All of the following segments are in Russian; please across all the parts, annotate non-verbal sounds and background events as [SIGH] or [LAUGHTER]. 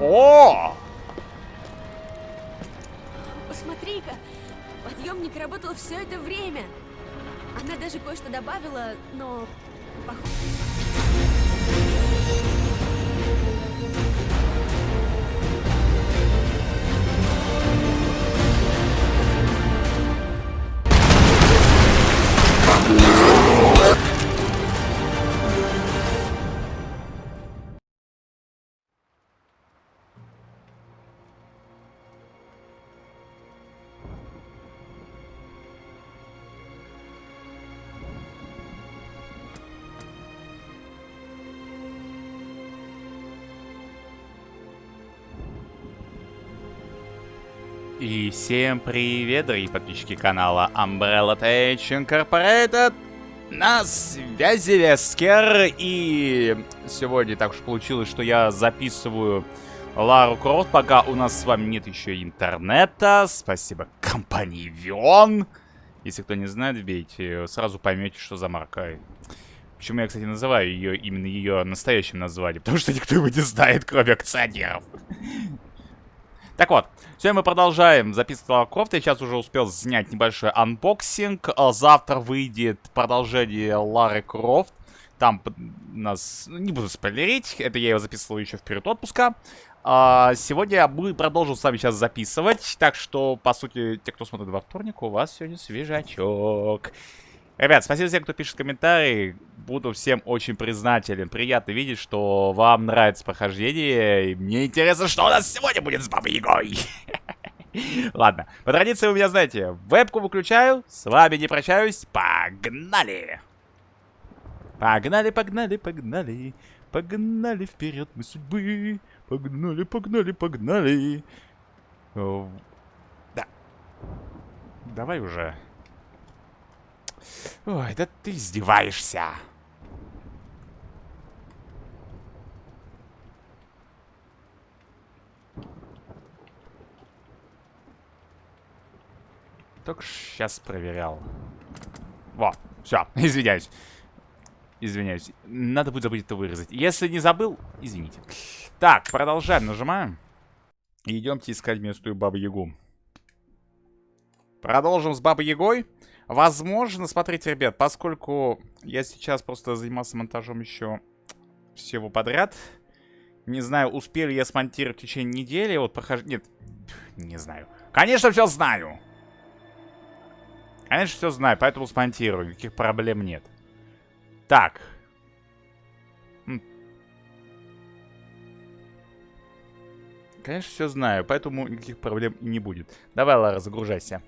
О! Посмотри-ка, подъемник работал все это время. Она даже кое-что добавила, но... пох- Всем привет, дорогие подписчики канала Umbrella Tech Incorporated. На связи Вескер, и сегодня так уж получилось, что я записываю Лару Крофт, пока у нас с вами нет еще интернета. Спасибо компании Вион. Если кто не знает, вбейте, сразу поймете, что за марка. Почему я, кстати, называю ее именно ее настоящим названием? [LAUGHS] Потому что никто его не знает, кроме акционеров. Так вот, сегодня мы продолжаем записывать Лара Крофт. Я сейчас уже успел снять небольшой unboxing. А Завтра выйдет продолжение Лары Крофт. Там нас... ну, Не буду спойлерить, это я его записывал еще в период отпуска. А сегодня я буду продолжу с вами сейчас записывать. Так что, по сути, те, кто смотрит во вторник, у вас сегодня свежачок. Ребят, спасибо всем, кто пишет комментарии. Буду всем очень признателен. Приятно видеть, что вам нравится прохождение. И мне интересно, что у нас сегодня будет с Бабой Ягой. [LAUGHS] Ладно, по традиции вы меня знаете. Вебку выключаю, с вами не прощаюсь. Погнали! Погнали, погнали, погнали. Погнали вперед мы судьбы. Погнали, погнали, погнали. О, Да. Давай уже. Ой, да ты издеваешься. Только сейчас проверял. Во, все, [LAUGHS] извиняюсь. Извиняюсь. Надо будет забыть это вырезать. Если не забыл, извините. Так, продолжаем, нажимаем. Идемте искать местную Бабу-Ягу. Продолжим с Бабой Ягой. Возможно, смотрите, ребят, поскольку я сейчас просто занимался монтажом еще всего подряд. Не знаю, успел ли я смонтировать в течение недели. Вот прохожу... Нет, не знаю. Конечно, все знаю. Конечно, все знаю, поэтому смонтирую. Никаких проблем нет. Так. Конечно, все знаю, поэтому никаких проблем не будет. Давай, Лара, загружайся.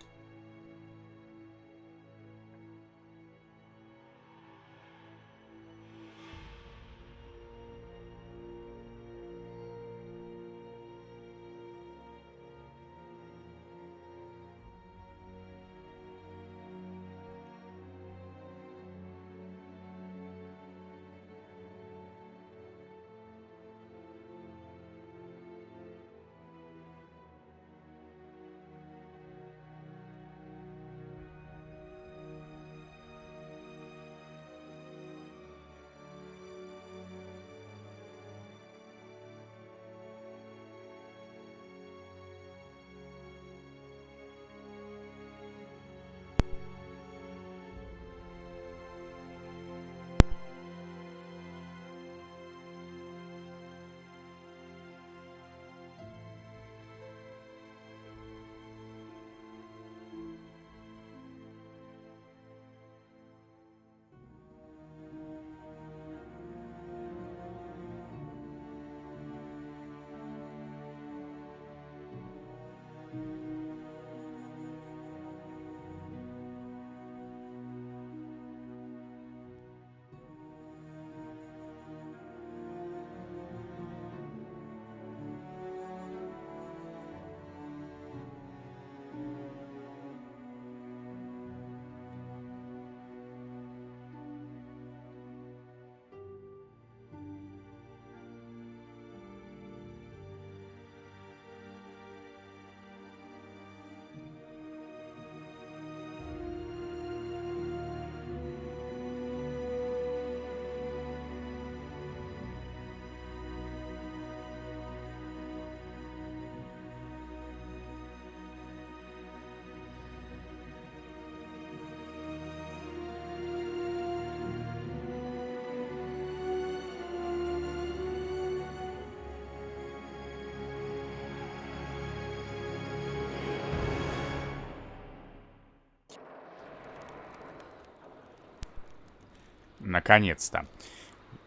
Наконец-то.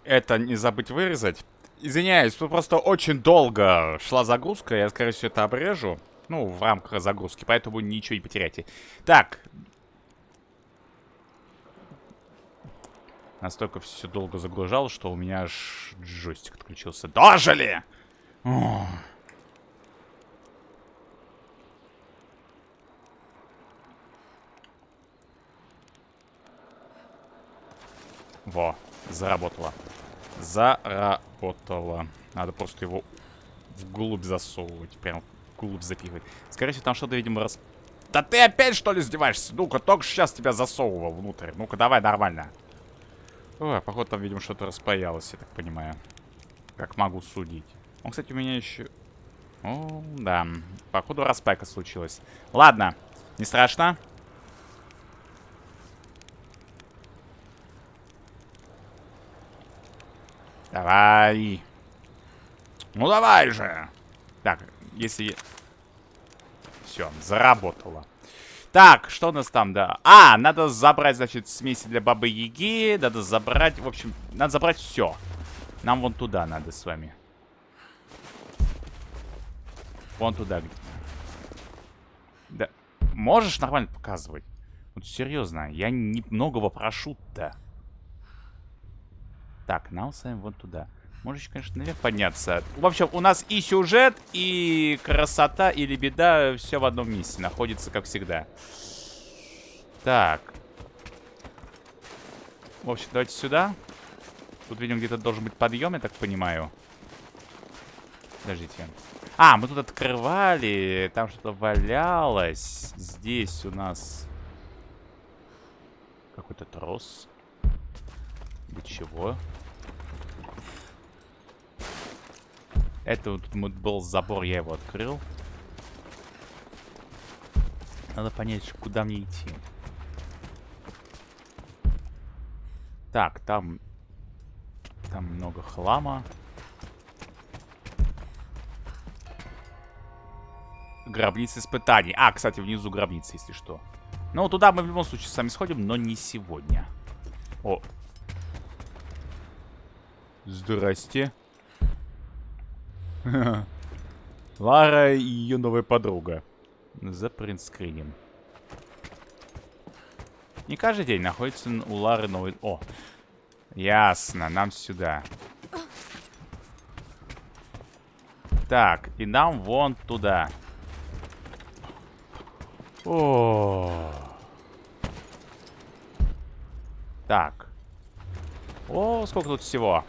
Это не забыть вырезать. Извиняюсь, тут просто очень долго шла загрузка. Я, скорее всего, это обрежу. Ну, в рамках загрузки, поэтому ничего не потеряйте. Так. Настолько все долго загружалось, что у меня аж джойстик отключился. Дожили! О. Во, заработало. Заработало. Надо просто его вглубь засовывать. Прям вглубь запихивать. Скорее всего, там что-то, видимо, рас... Да ты опять, что ли, издеваешься? Ну-ка, только сейчас тебя засовывал внутрь. Ну-ка, давай нормально. О, походу, там, видимо, что-то распаялось, я так понимаю. Как могу судить. Он, кстати, у меня еще... О, да. Походу, распайка случилась. Ладно, не страшно. Давай. Ну давай же. Так, если... Все, заработало. Так, что у нас там, да? А, надо забрать, значит, смеси для бабы Яги. Надо забрать, в общем, надо забрать все. Нам вон туда надо с вами. Вон туда. Да. Можешь нормально показывать? Вот серьезно, я немногого прошу-то. Так, вами вот туда. Можешь, конечно, наверх подняться. В общем, у нас и сюжет, и красота, и лебеда все в одном месте находится, как всегда. Так. В общем, давайте сюда. Тут, видимо, где-то должен быть подъем, я так понимаю. Подождите. А, мы тут открывали. Там что-то валялось. Здесь у нас какой-то трос. Для чего? Это вот был забор, я его открыл. Надо понять, куда мне идти. Так, там... Там много хлама. Гробница испытаний. А, кстати, внизу гробница, если что. Ну, туда мы в любом случае сами сходим, но не сегодня. О. Здрасте. Лара и ее новая подруга. За принтскринем. Не каждый день находится у Лары новый... О, ясно, нам сюда. Так, и нам вон туда. О. Так. О, сколько тут всего.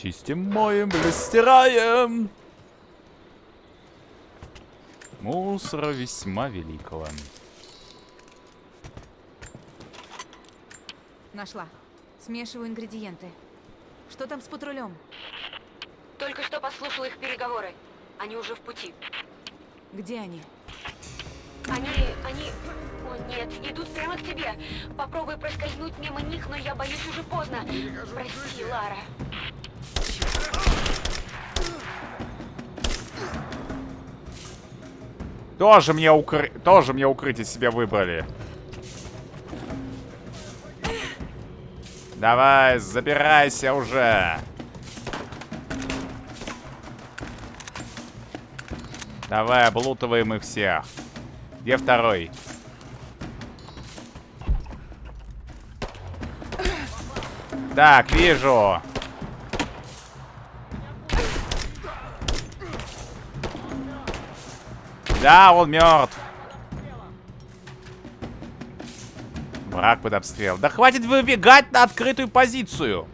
Чистим, моем, стираем. Мусора весьма великого. Нашла. Смешиваю ингредиенты. Что там с патрулем? Только что послушала их переговоры. Они уже в пути. Где они? Они... они... О, нет, идут прямо к тебе. Попробуй проскользнуть мимо них, но я боюсь уже поздно. Прости, Лара. Тоже мне, укры... Тоже мне укрытие себе выбрали. Давай, забирайся уже. Давай, облутываем их всех. Где второй? Так, вижу. Да, он мертв. Враг под обстрел. Да хватит выбегать на открытую позицию.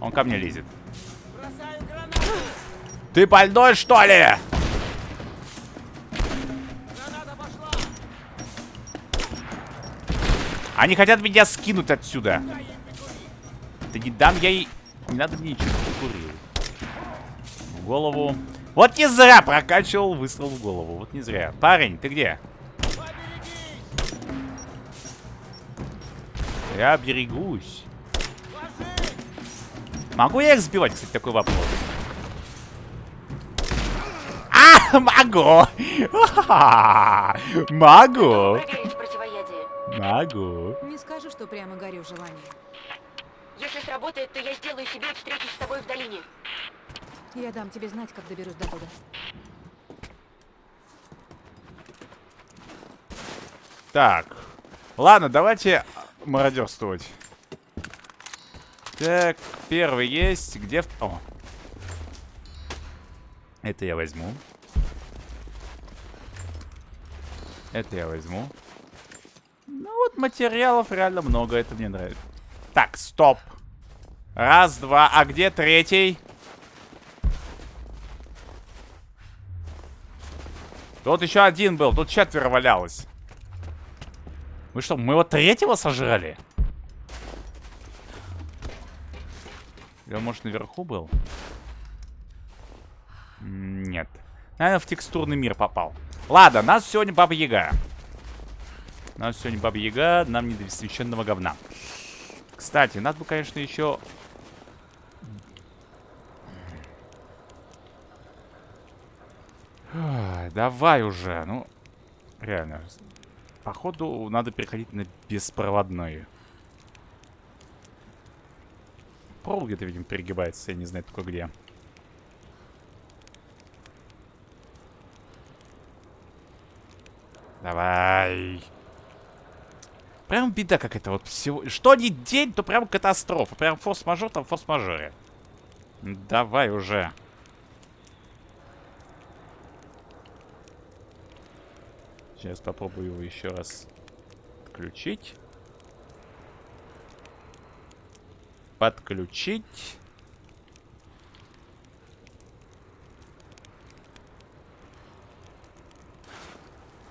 Он ко мне лезет. Ты больной, что ли? Они хотят меня скинуть отсюда. Да не дам я ей... Не надо мне ничего. В голову. Вот не зря прокачивал выстрел в голову. Вот не зря. Парень, ты где? Я берегусь. Могу я их сбивать, кстати, такой вопрос. А, могу. [LAUGHS] Могу. Могу. Не скажу, что прямо горю желанием. Если сработает, то я сделаю себе встречу с тобой в долине. Я дам тебе знать, как доберусь до туда. Так. Ладно, давайте мародерствовать. Так, первый есть. Где... О. Это я возьму. Это я возьму. Ну вот материалов реально много, это мне нравится. Так, стоп. Раз, два, а где третий? Тут еще один был, тут четверо валялось. Вы что, мы его третьего сожрали? Он, может, наверху был? Нет. Наверное, в текстурный мир попал. Ладно, нас сегодня Баба Яга. Нас сегодня Баба Яга, нам не до священного говна. Кстати, надо бы, конечно, еще... Давай уже, ну... Реально. Походу, надо переходить на беспроводные. Провод где-то, видимо, перегибается, я не знаю только где. Давай. Прям беда какая-то вот всего. Что не день, то прям катастрофа. Прям форс-мажор, там форс-мажоре. Давай уже. Сейчас попробую его еще раз включить. Подключить.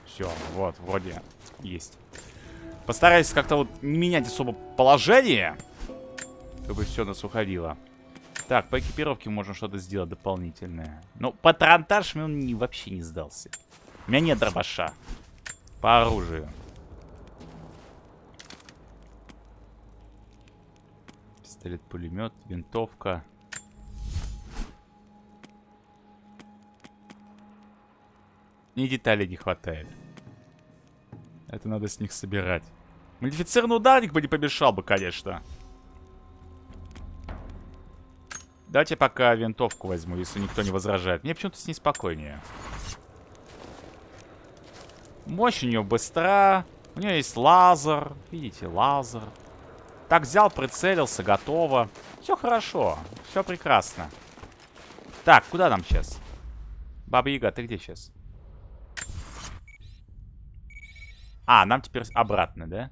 Все, вот, вроде есть. Постараюсь как-то вот не менять особо положение, чтобы все нас уходило. Так, по экипировке можно что-то сделать дополнительное. Ну, патронтаж мне он не, вообще не сдался. У меня нет дробаша. По оружию. Пистолет-пулемет, винтовка. И деталей не хватает. Это надо с них собирать. Модифицированный ударник бы не помешал бы, конечно. Давайте пока винтовку возьму, если никто не возражает. Мне почему-то с ней спокойнее. Мощь у нее быстра. У нее есть лазер. Видите, лазер. Так, взял, прицелился, готово. Все хорошо. Все прекрасно. Так, куда нам сейчас? Баба Яга, ты где сейчас? А, нам теперь обратно, да?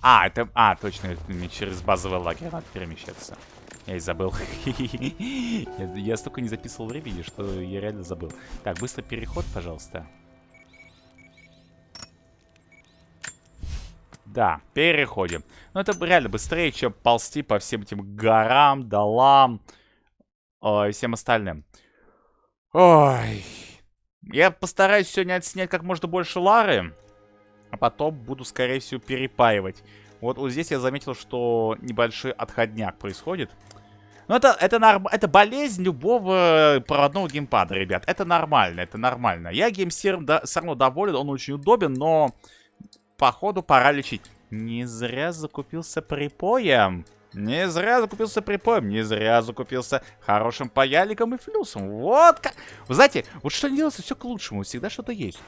А, это... А, точно, через базовый лагерь надо перемещаться. Я и забыл. [LAUGHS] я, столько не записывал времени, что я реально забыл. Так, быстро переход, пожалуйста. Да, переходим. Ну, это реально быстрее, чем ползти по всем этим горам, долам э, и всем остальным. Ой. Я постараюсь сегодня отснять как можно больше Лары. А потом буду, скорее всего, перепаивать. Вот, вот здесь я заметил, что небольшой отходняк происходит. Ну, это, это, норм... это болезнь любого проводного геймпада, ребят. Это нормально, это нормально. Я геймсером да, все равно доволен, он очень удобен, но... Походу, пора лечить. Не зря закупился припоем. Не зря закупился припоем. Не зря закупился хорошим паяликом и флюсом. Вот как... Вы знаете, вот что не делается, все к лучшему. Всегда что-то есть.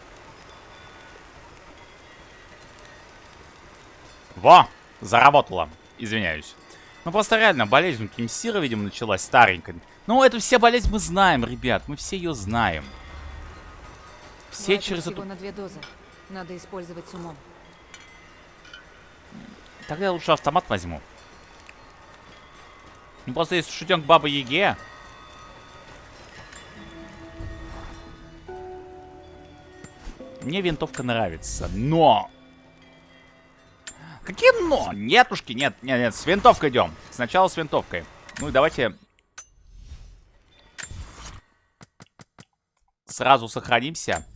Во! Заработало. Извиняюсь. Ну просто реально, болезнь у Кимсира, видимо, началась старенькая. Ну, эту все болезнь мы знаем, ребят. Мы все ее знаем. Все Хватит через эту... на две дозы. Надо использовать с умом. Тогда я лучше автомат возьму. Ну просто если шутен к Бабе Яге... Мне винтовка нравится, но... Какие но? Нетушки, нет, нет, нет, с винтовкой идем. Сначала с винтовкой. Ну и давайте... Сразу сохранимся.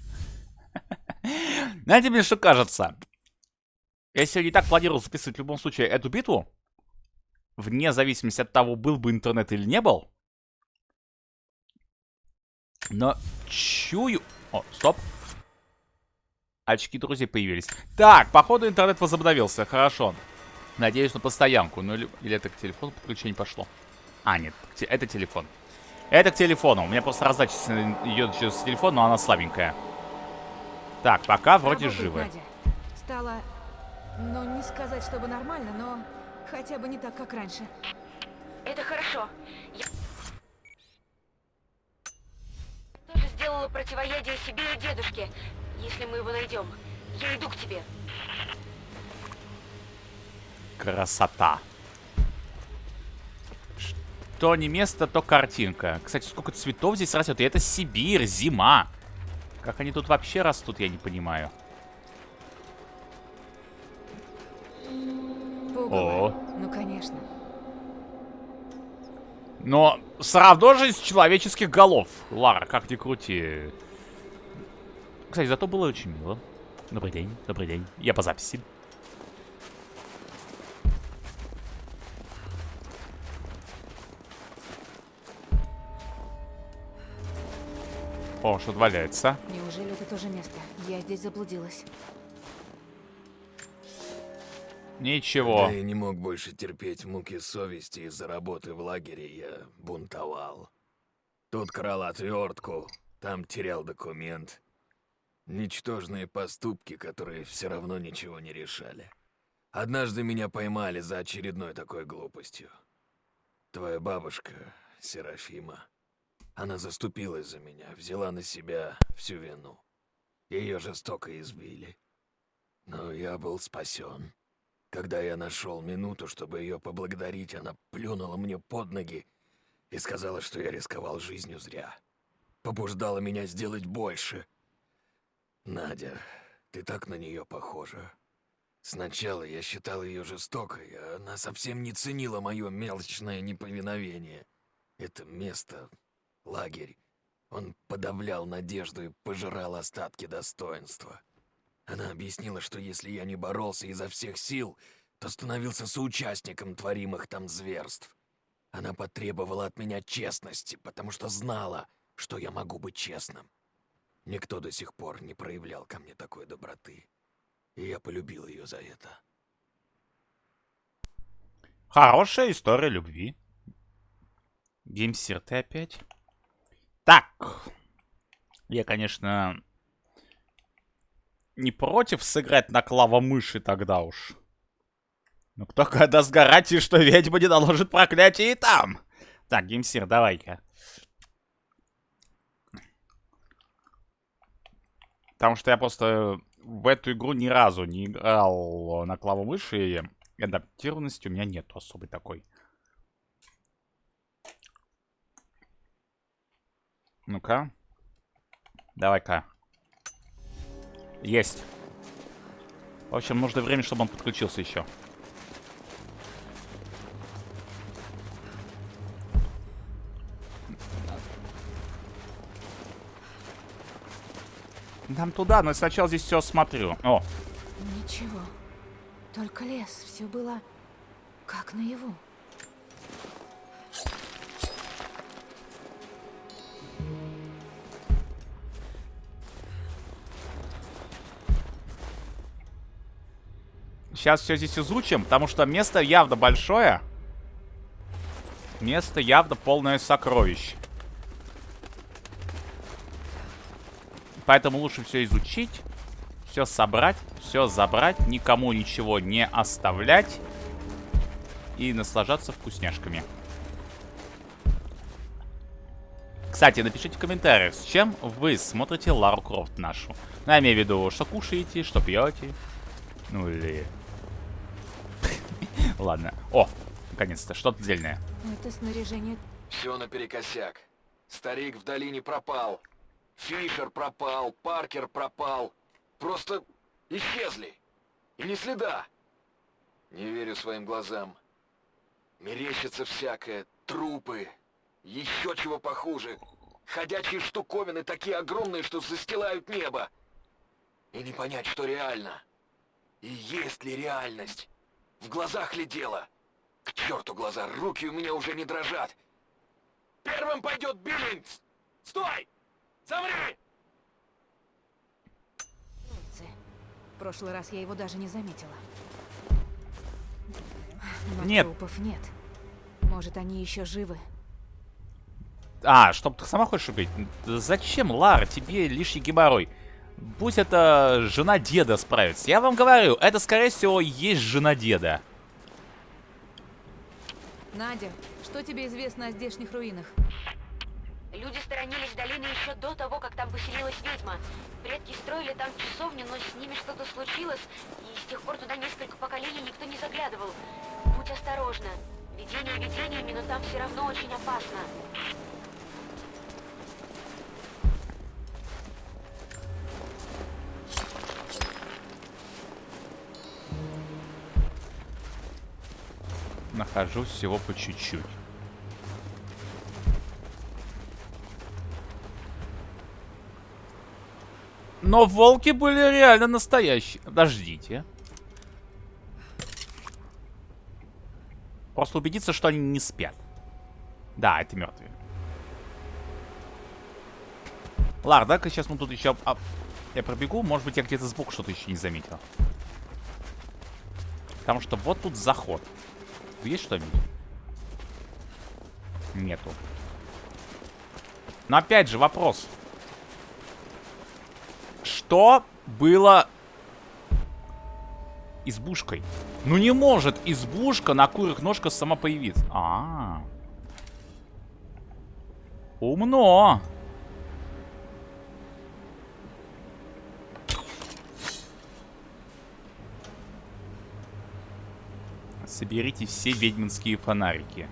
[LAUGHS] Знаете, мне что кажется? Я сегодня и так планировал записывать в любом случае эту битву. Вне зависимости от того, был бы интернет или не был. Но чую... О, стоп. Очки друзей появились. Так, походу интернет возобновился. Хорошо. Надеюсь на постоянку. Ну или, или это к телефону подключение пошло. А, нет, это телефон. Это к телефону. У меня просто раздача идет через телефон, но она слабенькая. Так, пока вроде Работает, живы. Надя. Стало, ну не сказать, чтобы нормально, но хотя бы не так, как раньше. Это хорошо. Я тоже сделала противоядие себе и дедушке. Если мы его найдем, я иду к тебе. Красота. Что не место, то картинка. Кстати, сколько цветов здесь растет. И это Сибирь, зима. Как они тут вообще растут, я не понимаю. Пугало. О. Ну, конечно. Но все равно же из человеческих голов. Лара, как ни крути. Кстати, зато было очень мило. Добрый день, добрый день. Я по записи. О, что-то валяется. Неужели это тоже место? Я здесь заблудилась. Ничего. Да я не мог больше терпеть муки совести из-за работы в лагере, я бунтовал. Тут крал отвертку, там терял документ. Ничтожные поступки, которые все равно ничего не решали. Однажды меня поймали за очередной такой глупостью. Твоя бабушка, Серафима, она заступилась за меня, взяла на себя всю вину. Ее жестоко избили. Но я был спасен. Когда я нашел минуту, чтобы ее поблагодарить, она плюнула мне под ноги и сказала, что я рисковал жизнью зря. Побуждала меня сделать больше. Надя, ты так на нее похожа. Сначала я считал ее жестокой, а она совсем не ценила мое мелочное неповиновение. Это место, лагерь, он подавлял надежду и пожирал остатки достоинства. Она объяснила, что если я не боролся изо всех сил, то становился соучастником творимых там зверств. Она потребовала от меня честности, потому что знала, что я могу быть честным. Никто до сих пор не проявлял ко мне такой доброты. И я полюбил ее за это. Хорошая история любви. Геймсир, ты опять? Так. Я, конечно, не против сыграть на клавомыши тогда уж. Но кто когда сгорать, и что ведьма не наложит проклятие и там. Так, Геймсир, давай-ка. Потому что я просто в эту игру ни разу не играл на клавомыши, и адаптированности у меня нету особой такой. Ну-ка. Давай-ка. Есть. В общем, нужно время, чтобы он подключился еще. Нам туда, но сначала здесь все осмотрю. О, Ничего. Только лес. Все было как наяву. Сейчас все здесь изучим, потому что место явно большое. Место явно полное сокровищ. Поэтому лучше все изучить, все собрать, все забрать, никому ничего не оставлять и наслаждаться вкусняшками. Кстати, напишите в комментариях, с чем вы смотрите Лару Крофт нашу. Ну, я имею в виду, что кушаете, что пьете. Ну или... [LAUGHS] Ладно. О, наконец-то, что-то дельное. Это снаряжение Все наперекосяк. Старик в долине пропал. Фишер пропал, Паркер пропал. Просто исчезли. И ни следа. Не верю своим глазам. Мерещится всякое. Трупы. Еще чего похуже. Ходячие штуковины такие огромные, что застилают небо. И не понять, что реально. И есть ли реальность? В глазах ли дело? К черту глаза, руки у меня уже не дрожат. Первым пойдет Биллингс! Стой! Замри! В прошлый раз я его даже не заметила. Но Нет. трупов нет. Может, они еще живы? А, чтоб ты сама хочешь убить? Зачем, Лара, тебе лишний геморрой? Будь это жена деда справится. Я вам говорю, это, скорее всего, есть жена деда. Надя, что тебе известно о здешних руинах? Люди сторонились долины еще до того, как там поселилась ведьма. Предки строили там часовню, но с ними что-то случилось, и с тех пор туда несколько поколений никто не заглядывал. Будь осторожна. Видение видениями, но там все равно очень опасно. Нахожу всего по чуть-чуть. Но волки были реально настоящие. Подождите. Просто убедиться, что они не спят. Да, это мертвые. Лар, дай-ка сейчас мы тут еще... а, Я пробегу, может быть, я где-то сбоку что-то еще не заметил. Потому что вот тут заход. Есть что-нибудь? Нету. Но опять же вопрос. Что было избушкой? Ну не может избушка на курых ножках сама появиться. А, -а, -а. Умно. Соберите все ведьминские фонарики.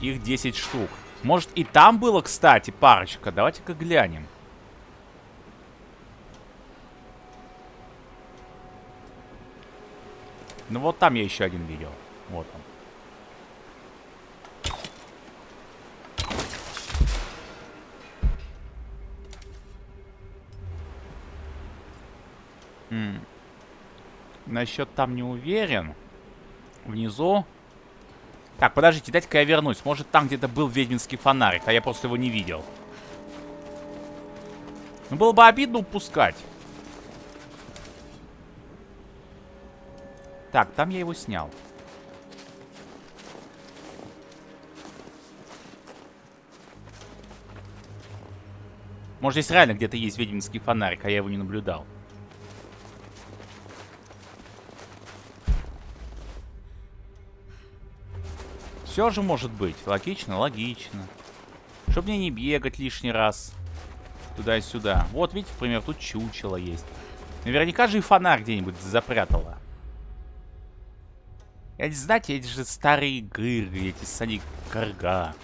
Их 10 штук. Может и там было, кстати, парочка. Давайте-ка глянем. Ну вот там я еще один видел. Вот он. М. Насчет там не уверен. Внизу. Так, подождите, дайте-ка я вернусь. Может, там где-то был ведьминский фонарик, а я просто его не видел. Ну, было бы обидно упускать. Так, там я его снял. Может, здесь реально где-то есть ведьминский фонарик, а я его не наблюдал. Все же может быть. Логично, логично. Чтобы мне не бегать лишний раз. Туда-сюда. Вот, видите, например, тут чучело есть. Наверняка же и фонарь где-нибудь запрятала. Эти, знаете, эти же старые игры, эти сани карга.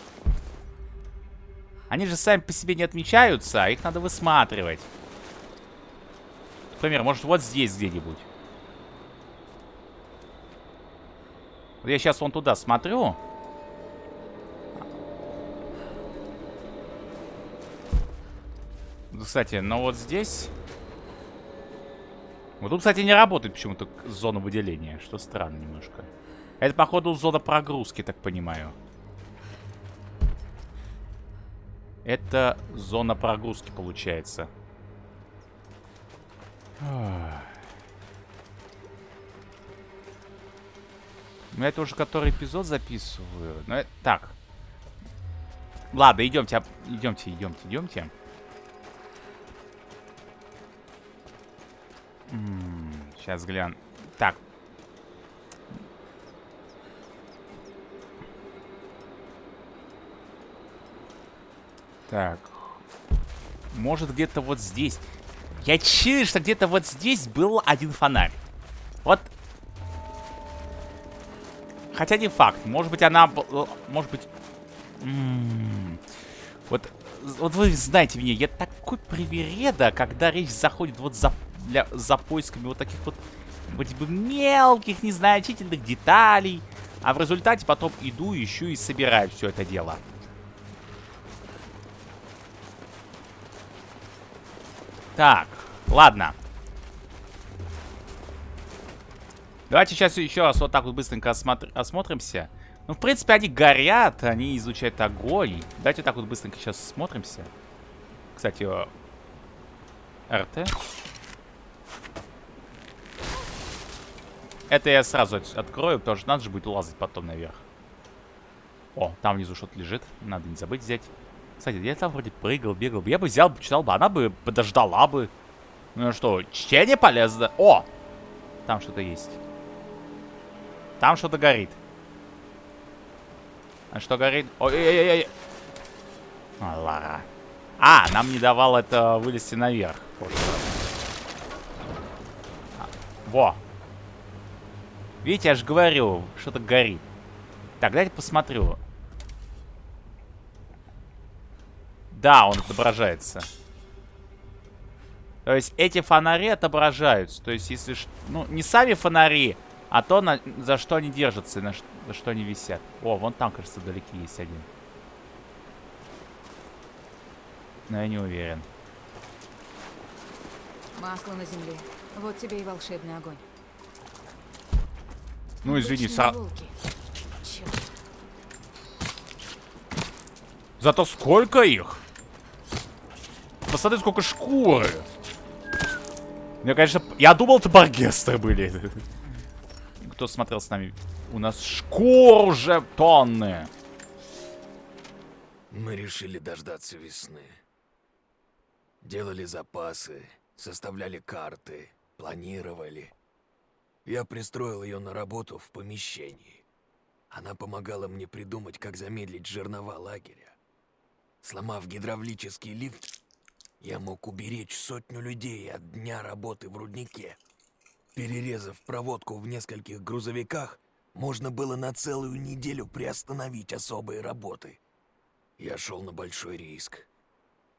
Они же сами по себе не отмечаются, а их надо высматривать. Например, может вот здесь где-нибудь. Вот я сейчас вон туда смотрю. Кстати, но вот здесь... Вот тут, кстати, не работает почему-то зона выделения, что странно немножко. Это, походу, зона прогрузки, так понимаю. Это зона прогрузки, получается. Ну, это уже который эпизод записываю. Ну, это... Так. Ладно, идемте, об- идемте, идемте, Сейчас гляну. Так. Так. Может где-то вот здесь. Я чую, что где-то вот здесь был один фонарь. Вот. Хотя не факт. Может быть она... б- Может быть... М, Вот, вот вы знаете меня, я такой привереда, когда речь заходит вот за, для, за поисками вот таких вот вроде бы мелких, незначительных деталей. А в результате потом иду, ищу и собираю все это дело. Так, ладно. Давайте сейчас еще раз вот так вот быстренько осмотр- осмотримся. Ну, в принципе, они горят, они изучают огонь. Давайте так вот быстренько сейчас смотримся. Кстати, РТ. Это я сразу от- открою, потому что надо же будет лазать потом наверх. О, там внизу что-то лежит. Надо не забыть взять. Кстати, я там вроде прыгал, бегал. Я бы взял, читал бы, она бы подождала бы. Ну что, чтение полезно. О! Там что-то есть. Там что-то горит. А что горит? Ой-ой-ой-ой. Лара. А, нам не давал это вылезти наверх. Во. Видите, я же говорю, что-то горит. Так, дайте посмотрю. Да, он отображается. То есть эти фонари отображаются. То есть если... Ну, не сами фонари, а то, на- за что они держатся, на за что они висят. О, вон там, кажется, вдалеке есть один. Но я не уверен. Масло на земле. Вот тебе и волшебный огонь. Ну, извини, са-. Зато сколько их? Посмотри, сколько шкуры. Я, конечно, я думал, это баргесты были. [LAUGHS] Кто смотрел с нами? У нас шкур уже тонны. Мы решили дождаться весны. Делали запасы, составляли карты, планировали. Я пристроил ее на работу в помещении. Она помогала мне придумать, как замедлить жернова лагеря. Сломав гидравлический лифт, я мог уберечь сотню людей от дня работы в руднике. Перерезав проводку в нескольких грузовиках, можно было на целую неделю приостановить особые работы. Я шел на большой риск.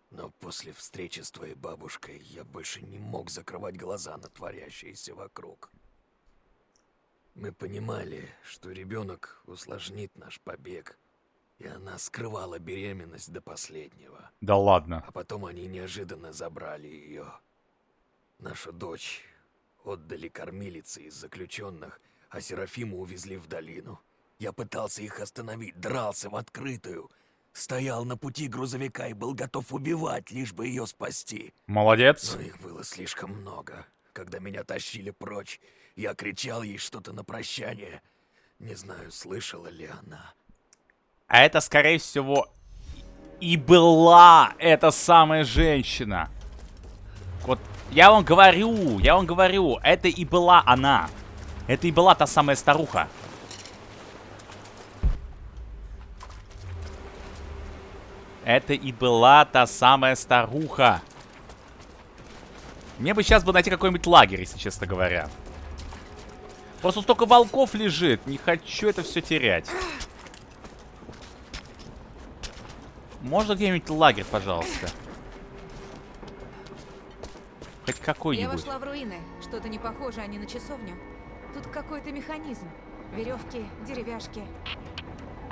Но после встречи с твоей бабушкой я больше не мог закрывать глаза на творящееся вокруг. Мы понимали, что ребенок усложнит наш побег, и она скрывала беременность до последнего. Да ладно. А потом они неожиданно забрали ее. Нашу дочь отдали кормилице из заключенных, а Серафиму увезли в долину. Я пытался их остановить, дрался в открытую. Стоял на пути грузовика и был готов убивать, лишь бы ее спасти. Молодец. Но их было слишком много. Когда меня тащили прочь, я кричал ей что-то на прощание. Не знаю, слышала ли она. А это, скорее всего, и была эта самая женщина. Вот я вам говорю, я вам говорю, это и была она. Это и была та самая старуха. Это и была та самая старуха. Мне бы сейчас бы найти какой-нибудь лагерь, если честно говоря. Просто столько волков лежит. Не хочу это все терять. Можно где-нибудь лагерь, пожалуйста? Хоть Я какой-нибудь. вошла в руины. Что-то не похоже они на часовню. Тут какой-то механизм. Веревки, деревяшки.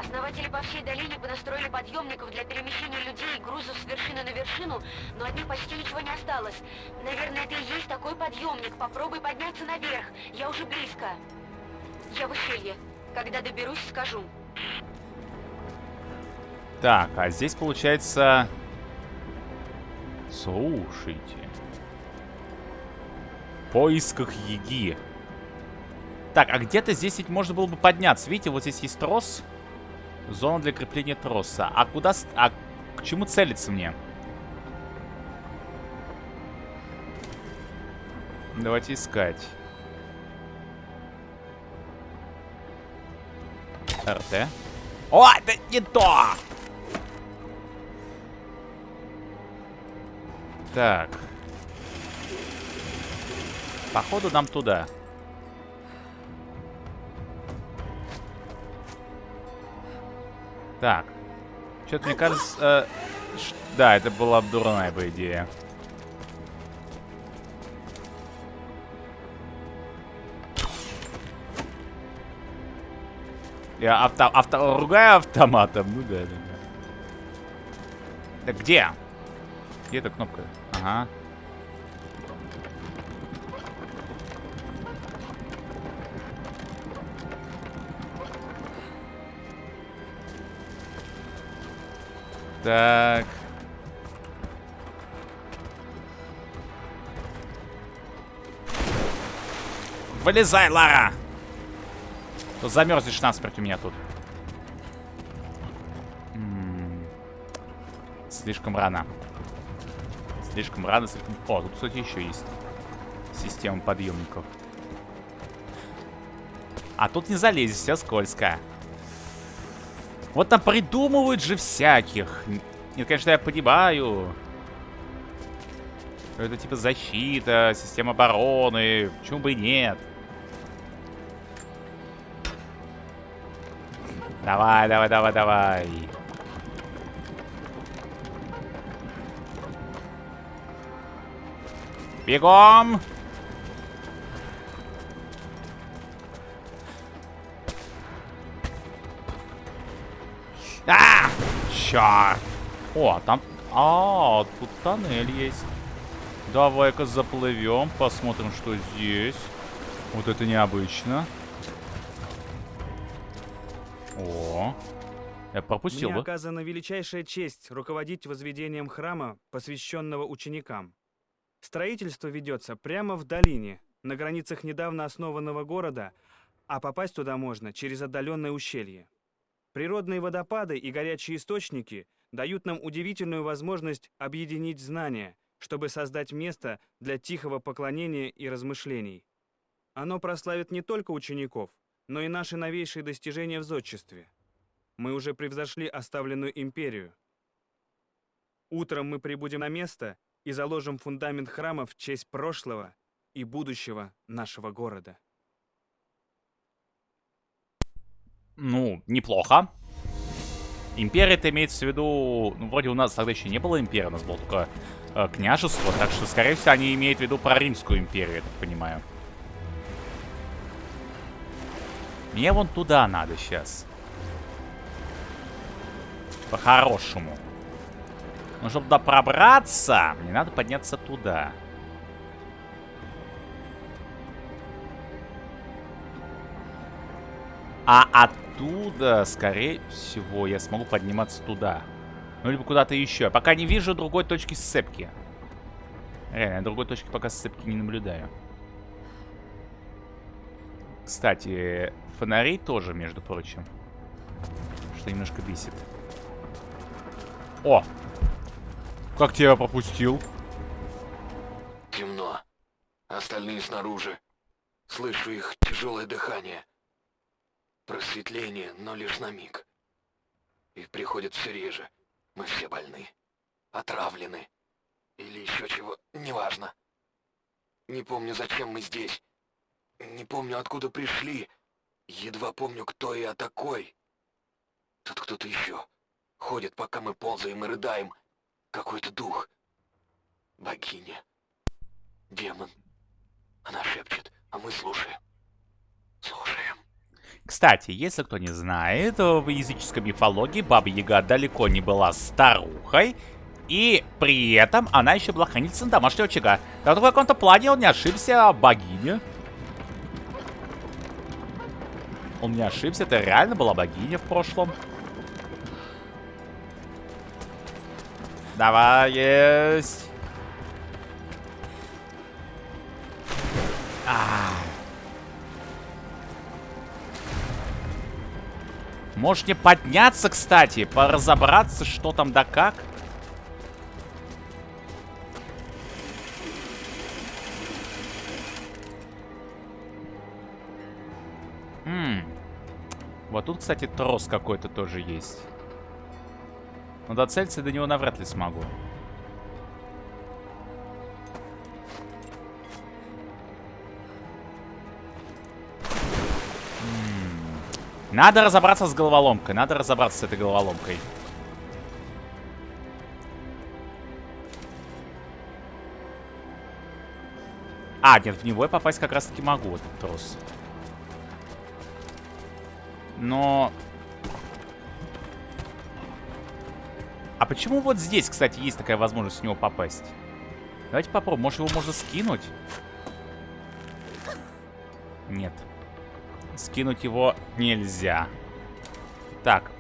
Основатели по всей долине понастроили подъемников для перемещения людей и грузов с вершины на вершину, но от них почти ничего не осталось. Наверное, это и есть такой подъемник. Попробуй подняться наверх. Я уже близко. Я в ущелье. Когда доберусь, скажу. Так, а здесь получается... Слушайте. В поисках еги. Так, а где-то здесь ведь можно было бы подняться. Видите, вот здесь есть трос. Зона для крепления троса. А куда... А к чему целиться мне? Давайте искать. РТ. О, это не то! Так. Походу нам туда. Так. Что-то мне кажется... э, да, это была бы дурная бы идея. Я авто, авто, ругаю автоматом. Ну да, да, да. Так где? Где эта кнопка? Ага. Так. Вылезай, Лара! То замерзнешь насмерть у меня тут. М -м Слишком рано. Слишком рано, слишком... О, тут, кстати, еще есть система подъемников. А тут не залезешь, все скользко. Вот там придумывают же всяких. Нет, конечно, я понимаю. Это типа защита, система обороны. Почему бы и нет? Давай, давай, давай, давай. Бегом! Черт! О, там... А, тут тоннель есть. Давай-ка заплывем, посмотрим, что здесь. Вот это необычно. О, я пропустил, Мне да? оказана величайшая честь руководить возведением храма, посвященного ученикам. Строительство ведется прямо в долине, на границах недавно основанного города, а попасть туда можно через отдаленное ущелье. Природные водопады и горячие источники дают нам удивительную возможность объединить знания, чтобы создать место для тихого поклонения и размышлений. Оно прославит не только учеников, но и наши новейшие достижения в зодчестве. Мы уже превзошли оставленную империю. Утром мы прибудем на место и заложим фундамент храма в честь прошлого и будущего нашего города. Ну, неплохо. Империя это имеется в виду... Ну, вроде у нас тогда еще не было империи, у нас было только э, княжество. Так что, скорее всего, они имеют в виду про Римскую империю, я так понимаю. Мне вон туда надо сейчас. По-хорошему. Но чтобы туда пробраться, мне надо подняться туда. А оттуда, скорее всего, я смогу подниматься туда. Ну, либо куда-то еще. Пока не вижу другой точки сцепки. Реально, я другой точки пока сцепки не наблюдаю. Кстати, фонари тоже, между прочим. Что немножко бесит. О! Как тебя пропустил? Темно. Остальные снаружи. Слышу их тяжелое дыхание. Просветление, но лишь на миг. Их приходит все реже. Мы все больны. Отравлены. Или еще чего, неважно. Не помню, зачем мы здесь. Не помню, откуда пришли. Едва помню, кто я такой. Тут кто-то еще. Ходит, пока мы ползаем и рыдаем. Какой-то дух. Богиня. Демон. Она шепчет, а мы слушаем. Слушаем. Кстати, если кто не знает, в языческой мифологии Баба Яга далеко не была старухой, и при этом она еще была хранительницей домашнего очага. Так в каком-то плане он не ошибся, богиня. Он не ошибся, это реально была богиня в прошлом. Давай, есть. А. Можешь не подняться, кстати, поразобраться, что там да как? Хм. Вот тут, кстати, трос какой-то тоже есть. Но доцелиться до него навряд ли смогу. Надо разобраться с головоломкой. Надо разобраться с этой головоломкой. А, нет, в него я попасть как раз-таки могу, этот трос. Но... А почему вот здесь, кстати, есть такая возможность в него попасть? Давайте попробуем. Может, его можно скинуть? Нет. Скинуть его нельзя. Так.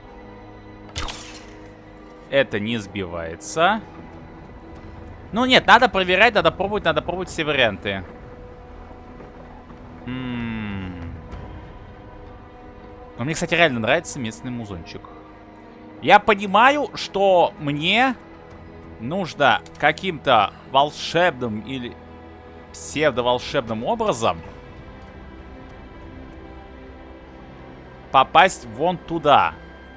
Это не сбивается. Ну нет, надо проверять, надо пробовать, надо пробовать все варианты. М -м. Но мне, кстати, реально нравится местный музончик. Я понимаю, что мне нужно каким-то волшебным или псевдоволшебным образом попасть вон туда.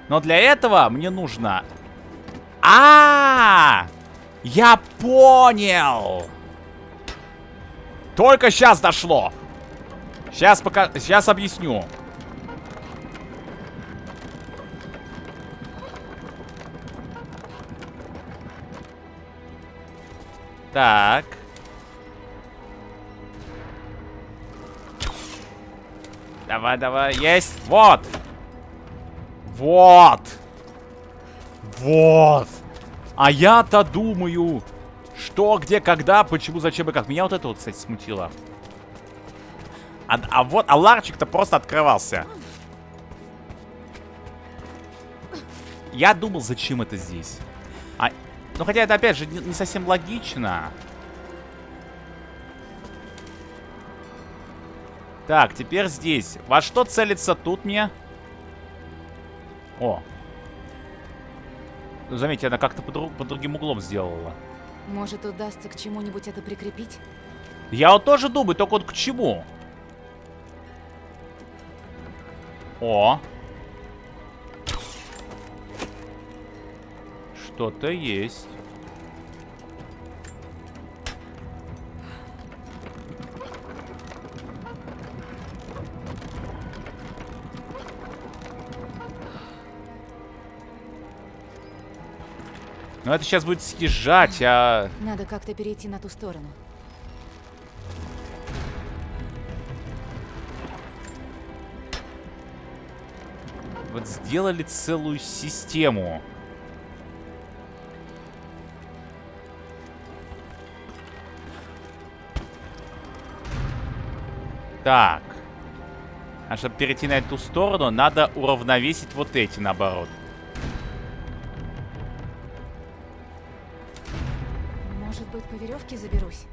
Но для этого мне нужно... А, -а, -а, Я понял! Только сейчас дошло. Сейчас пока... Сейчас объясню. Так. Давай, давай. Есть. Вот. Вот. Вот. А я-то думаю, что, где, когда, почему, зачем и как. Меня вот это вот, кстати, смутило. А, а вот, а ларчик-то просто открывался. Я думал, зачем это здесь. А, ну, хотя это, опять же, не, не совсем логично. Так, теперь здесь. Во что целится тут мне? О. Ну, заметьте, она как-то под, под другим углом сделала. Может, удастся к чему-нибудь это прикрепить? Я вот тоже думаю, только вот к чему? О. Что-то есть. Но это сейчас будет съезжать, а... Надо как-то перейти на ту сторону. Вот сделали целую систему. Так. А чтобы перейти на эту сторону, надо уравновесить вот эти, наоборот. По веревке заберусь?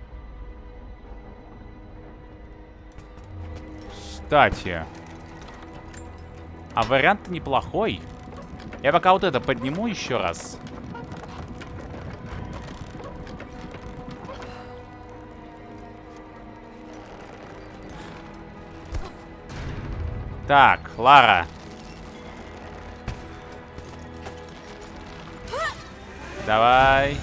Кстати. А вариант неплохой. Я пока вот это подниму еще раз. Так, Лара. Давай.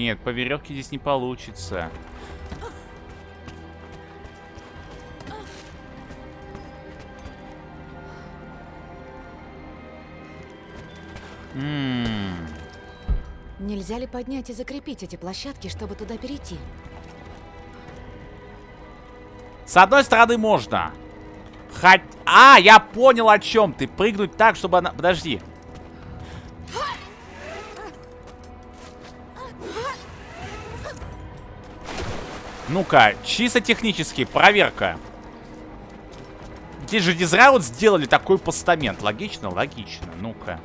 Нет, по веревке здесь не получится. М Нельзя ли поднять и закрепить эти площадки, чтобы туда перейти? С одной стороны можно. Хоть... А, я понял, о чем ты. Прыгнуть так, чтобы она... Подожди. Ну-ка, чисто технически, проверка. Здесь же вот сделали такой постамент. Логично? Логично. Ну-ка.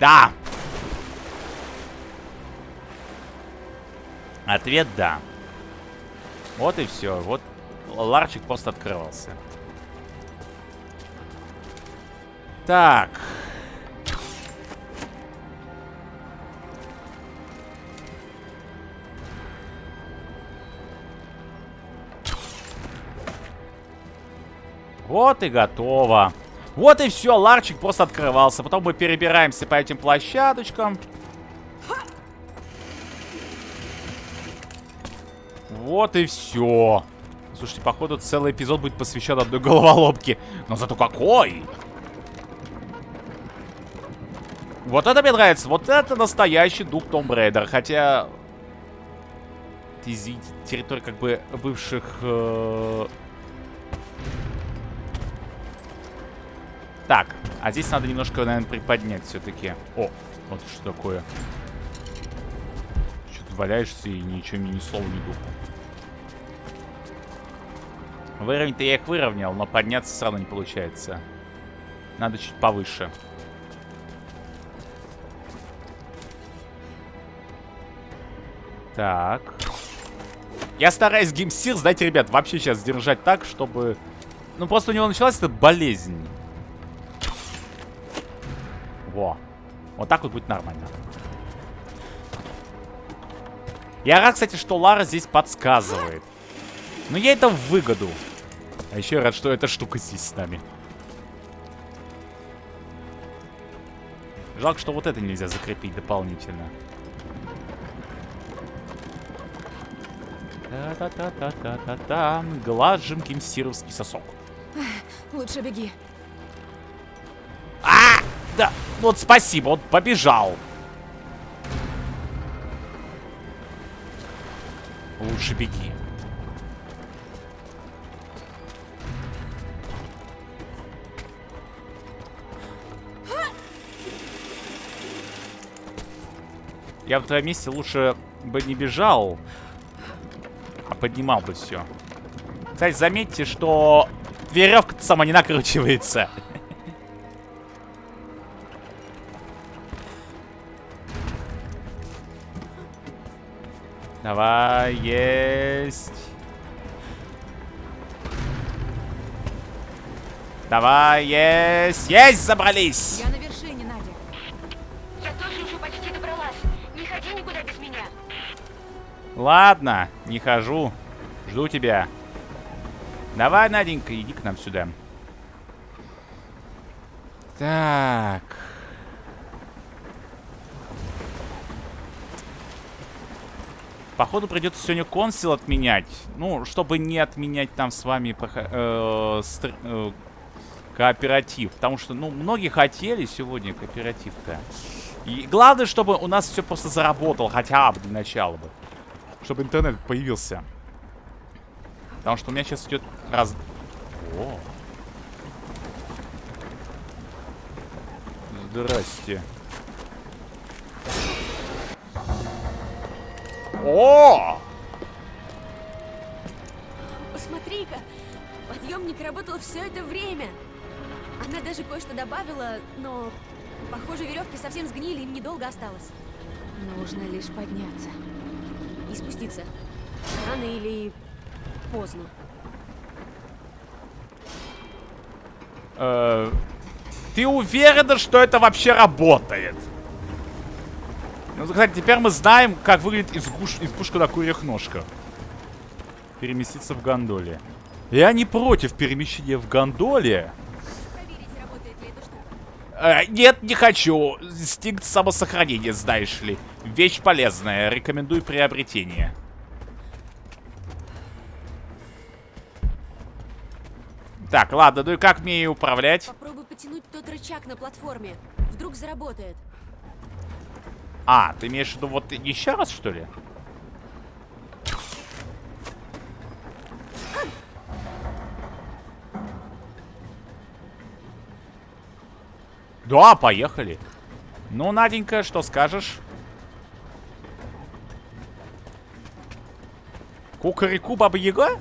Да! Ответ да. Вот и все. Вот ларчик просто открывался. Так. Вот и готово. Вот и все, ларчик просто открывался. Потом мы перебираемся по этим площадочкам. Вот и все. Слушайте, походу целый эпизод будет посвящен одной головоломке. Но зато какой! Вот это мне нравится. Вот это настоящий дух Том Брейдер. Хотя... Территория как бы бывших... Э Так, а здесь надо немножко, наверное, приподнять все-таки. О, вот что такое. Что-то валяешься и ничего мне ни слова не думал. Выровнять-то я их выровнял, но подняться все равно не получается. Надо чуть повыше. Так. Я стараюсь геймсир, знаете, ребят, вообще сейчас держать так, чтобы... Ну, просто у него началась эта болезнь. Во. Вот так вот будет нормально. Я рад, кстати, что Лара здесь подсказывает. Но я это в выгоду. А еще я рад, что эта штука здесь с нами. Жалко, что вот это нельзя закрепить дополнительно. Та-та-та-та-та-та. Глажем кимсировский сосок. Лучше беги. Да, вот спасибо, он побежал. Лучше беги. Я в твоем месте лучше бы не бежал, а поднимал бы все. Кстати, заметьте, что веревка сама не накручивается. Давай, есть. Давай, есть. Есть, забрались. Я на вершине, Надя. Я тоже уже почти добралась. Не ходи никуда без меня. Ладно, не хожу. Жду тебя. Давай, Наденька, иди к нам сюда. Так. Походу придется сегодня консил отменять. Ну, чтобы не отменять там с вами э, стр- э, кооператив. Потому что, ну, многие хотели сегодня кооператив-то. И главное, чтобы у нас все просто заработало хотя бы для начала бы. Чтобы интернет появился. Потому что у меня сейчас идет раз... О. Здрасте. О! Посмотри-ка, подъемник работал все это время. Она даже кое-что добавила, но, похоже, веревки совсем сгнили, им недолго осталось. Нужно лишь подняться. И спуститься. Рано или поздно. Э, ты уверена, что это вообще работает? Ну, кстати, теперь мы знаем, как выглядит избуш... избушка на курьих ножках. Переместиться в гондоле. Я не против перемещения в гондоле. Э, нет, не хочу. Инстинкт самосохранения, знаешь ли. Вещь полезная. Рекомендую приобретение. Так, ладно, ну и как мне ее управлять? Попробуй потянуть тот рычаг на платформе. Вдруг заработает. А, ты имеешь в виду вот еще раз, что ли? Да, поехали. Ну, Наденька, что скажешь? Кукареку Баба Яга?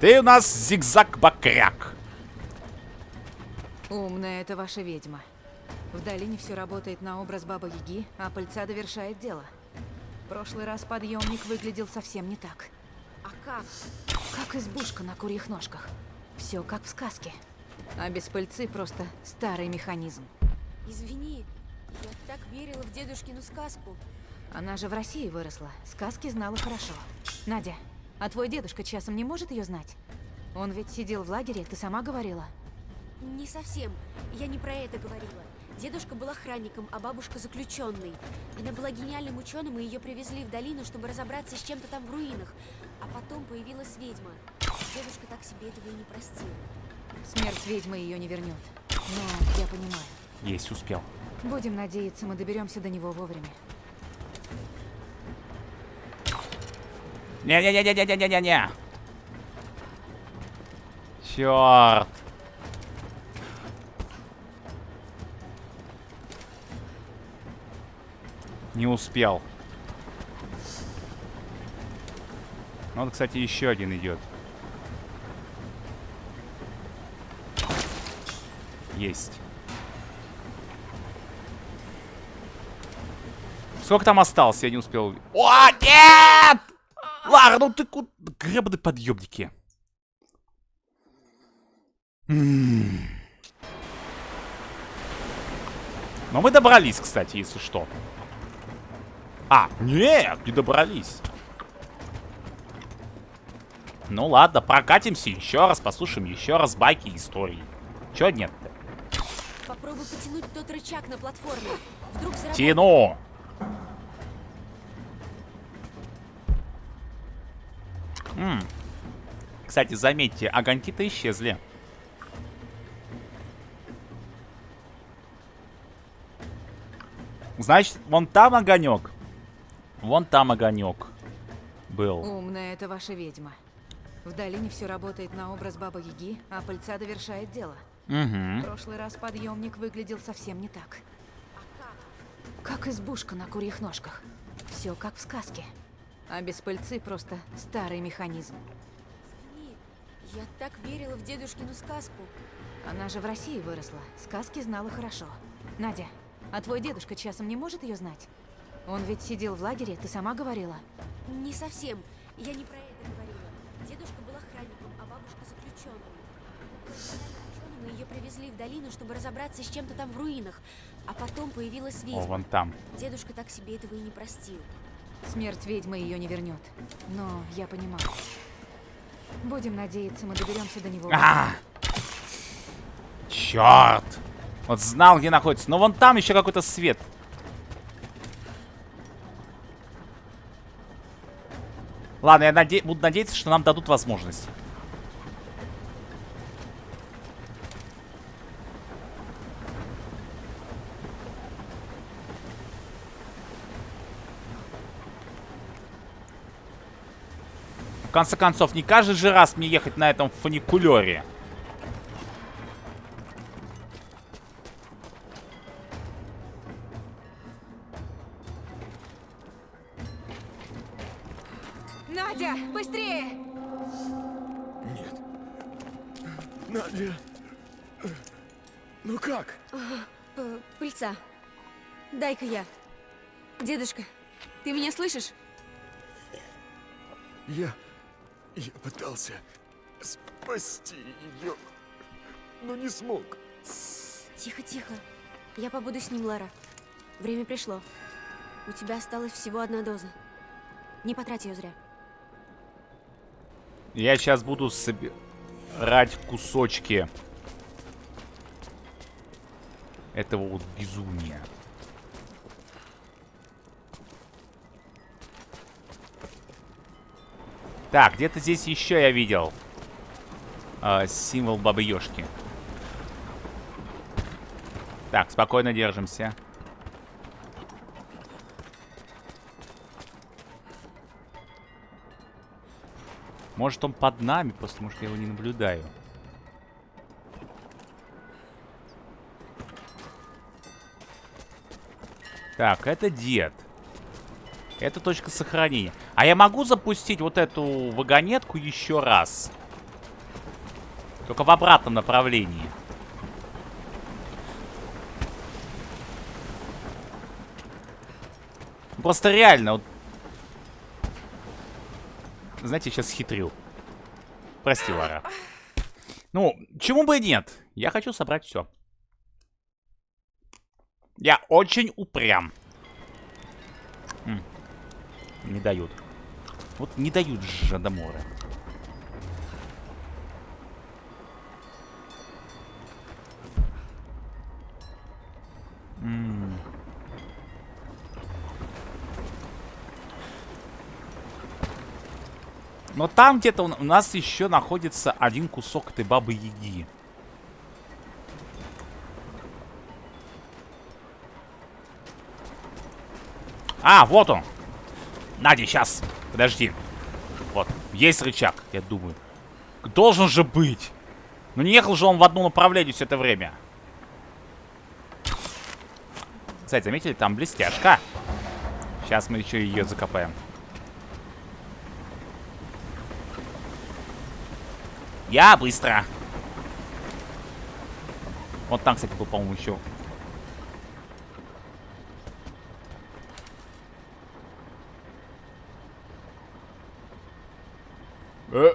Ты у нас зигзаг-бакряк. Умная это ваша ведьма. В долине все работает на образ Бабы Яги, а пыльца довершает дело. В прошлый раз подъемник выглядел совсем не так. А как? Как избушка на курьих ножках. Все как в сказке. А без пыльцы просто старый механизм. Извини, я так верила в дедушкину сказку. Она же в России выросла. Сказки знала хорошо. Надя, а твой дедушка часом не может ее знать? Он ведь сидел в лагере, ты сама говорила. Не совсем. Я не про это говорила. Дедушка был охранником, а бабушка заключенной. Она была гениальным ученым, и ее привезли в долину, чтобы разобраться с чем-то там в руинах. А потом появилась ведьма. Дедушка так себе этого и не простил. Смерть ведьмы ее не вернет. Но я понимаю. Есть, успел. Будем надеяться, мы доберемся до него вовремя. Не-не-не-не-не-не-не-не. Черт. Не успел. Вот, кстати, еще один идет. Есть. Сколько там осталось? Я не успел. О, нет! Лара, ну ты куда? Гребаные подъемники. Но мы добрались, кстати, если что. А, нет, не добрались. Ну ладно, прокатимся еще раз, послушаем еще раз байки и истории. Чё нет-то? Попробуй потянуть тот рычаг на платформе. Вдруг заработает. Тяну! М. Кстати, заметьте, огоньки-то исчезли. Значит, вон там огонек. Вон там огонек был. Умная это ваша ведьма. В долине все работает на образ Бабы Яги, а пыльца довершает дело. В Угу. прошлый раз подъемник выглядел совсем не так. Как избушка на курьих ножках. Все как в сказке. А без пыльцы просто старый механизм. Извини, Я так верила в дедушкину сказку. Она же в России выросла. Сказки знала хорошо. Надя, а твой дедушка часом не может ее знать? Он ведь сидел в лагере, ты сама говорила. Не совсем. Я не про это говорила. Дедушка был охранником, а бабушка заключенной. Ученым ее привезли в долину, чтобы разобраться с чем-то там в руинах. А потом появилась О, ведьма. вон там. Дедушка так себе этого и не простил. Смерть ведьмы ее не вернет. Но я понимаю. Будем надеяться, мы доберемся до него. А! Черт! Вот знал, где находится. Но вон там еще какой-то свет. Ладно, я наде- буду надеяться, что нам дадут возможность. В конце концов, не каждый же раз мне ехать на этом фуникулере. Дай-ка я. Дедушка, ты меня слышишь? Я... Я пытался спасти ее, но не смог. Тихо, тихо. Я побуду с ним, Лара. Время пришло. У тебя осталась всего одна доза. Не потрать ее зря. Я сейчас буду собирать кусочки этого вот безумия. Так, где-то здесь еще я видел а, символ Бабы Ёшки. Так, спокойно держимся. Может он под нами, потому что я его не наблюдаю. Так, это дед. Это точка сохранения. А я могу запустить вот эту вагонетку еще раз? Только в обратном направлении. Просто реально, вот знаете, сейчас хитрю. Прости, Лара. Ну, чему бы и нет. Я хочу собрать все. Я очень упрям. Не дают. Вот не дают Жадамора. М. Но там где-то у нас еще находится один кусок этой бабы Яги. А, вот он. Надя, сейчас. Подожди. Вот, есть рычаг, я думаю. Должен же быть. Ну не ехал же он в одном направлении все это время. Кстати, заметили, там блестяшка. Сейчас мы еще ее закопаем. Я быстро. Вот там, кстати, был, по-моему, еще. Э.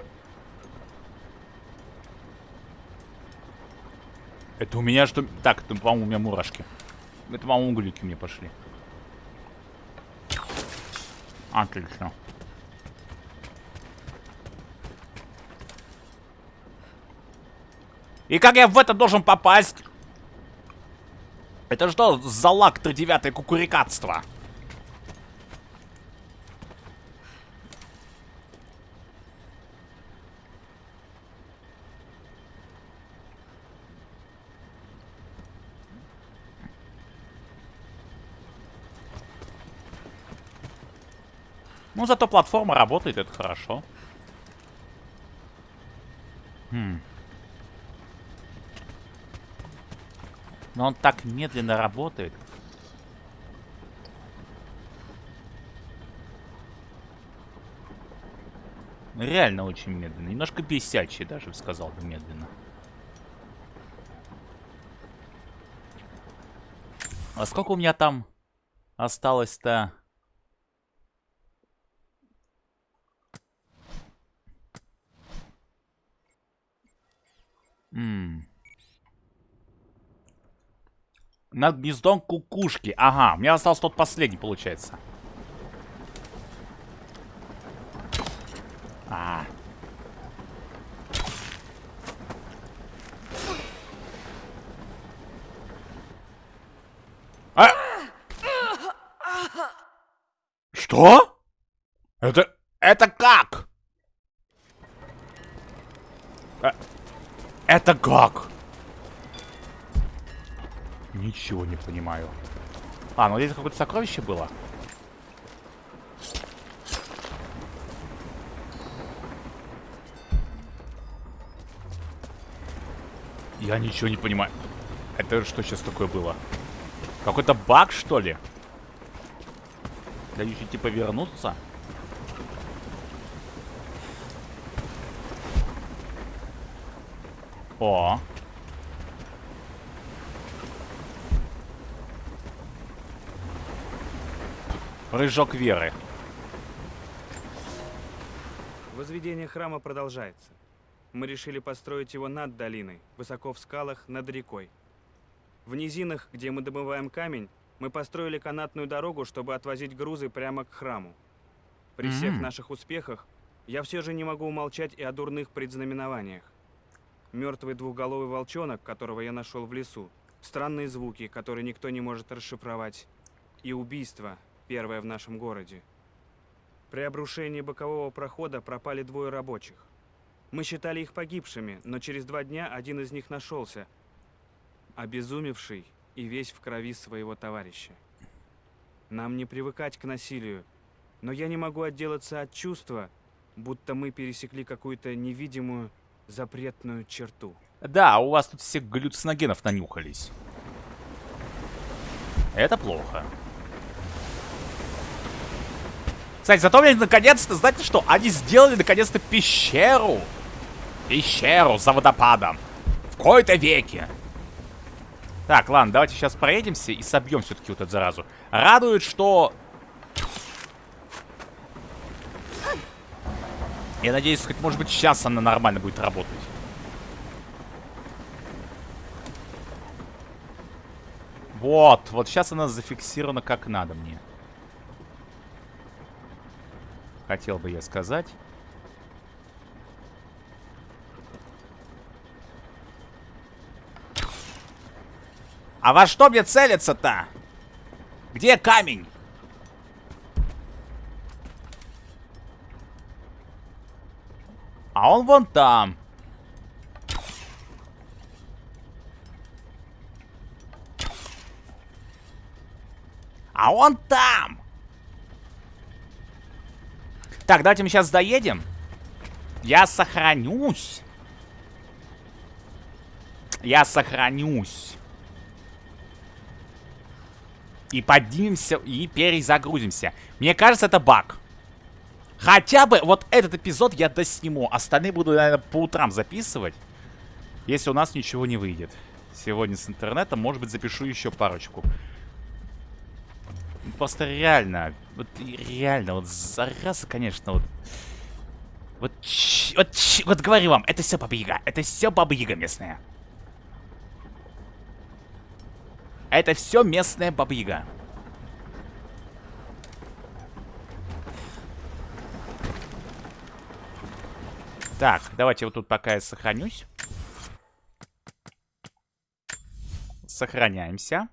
Это у меня что... Так, это, по-моему, у меня мурашки. Это, по-моему, глюки мне пошли. Отлично. И как я в это должен попасть? Это что за лак тридевятое кукурикатство? Ну, зато платформа работает, это хорошо. Хм. Но он так медленно работает. Реально очень медленно. Немножко бесячий даже, сказал бы, медленно. А сколько у меня там осталось-то? Ммм. Над гнездом кукушки. Ага, у меня остался тот последний, получается. А. А! Что? Это... Это как? Это как? Ничего не понимаю. А, ну здесь какое-то сокровище было. Я ничего не понимаю. Это что сейчас такое было? Какой-то баг, что ли? Дающий типа вернуться? О. Рыжок веры. Возведение храма продолжается. Мы решили построить его над долиной, высоко в скалах, над рекой. В низинах, где мы добываем камень, мы построили канатную дорогу, чтобы отвозить грузы прямо к храму. При всех mm -hmm. наших успехах я все же не могу умолчать и о дурных предзнаменованиях. Мертвый двухголовый волчонок, которого я нашел в лесу, странные звуки, которые никто не может расшифровать, и убийство, первое в нашем городе. При обрушении бокового прохода пропали двое рабочих. Мы считали их погибшими, но через два дня один из них нашелся, обезумевший и весь в крови своего товарища. Нам не привыкать к насилию, но я не могу отделаться от чувства, будто мы пересекли какую-то невидимую запретную черту. Да, у вас тут все галлюциногенов нанюхались. Это плохо. Кстати, зато мне наконец-то, знаете что? Они сделали наконец-то пещеру. Пещеру за водопадом. В кои-то веке. Так, ладно, давайте сейчас проедемся и собьем все-таки вот эту заразу. Радует, что... Я надеюсь, хоть может быть сейчас она нормально будет работать. Вот, вот сейчас она зафиксирована как надо мне. Хотел бы я сказать. А во что мне целиться-то? Где камень? А он вон там. А он там. Так, давайте мы сейчас доедем. Я сохранюсь. Я сохранюсь. И поднимемся, и перезагрузимся. Мне кажется, это баг. Хотя бы вот этот эпизод я досниму. Остальные буду, наверное, по утрам записывать. Если у нас ничего не выйдет. Сегодня с интернетом, может быть, запишу еще парочку. Просто реально, вот реально, вот зараза, конечно, вот... Вот, вот, вот говорю вам, это все Баба Яга. Это все Баба Яга местная. Это все местная Баба Так, давайте вот тут пока я сохранюсь. Сохраняемся.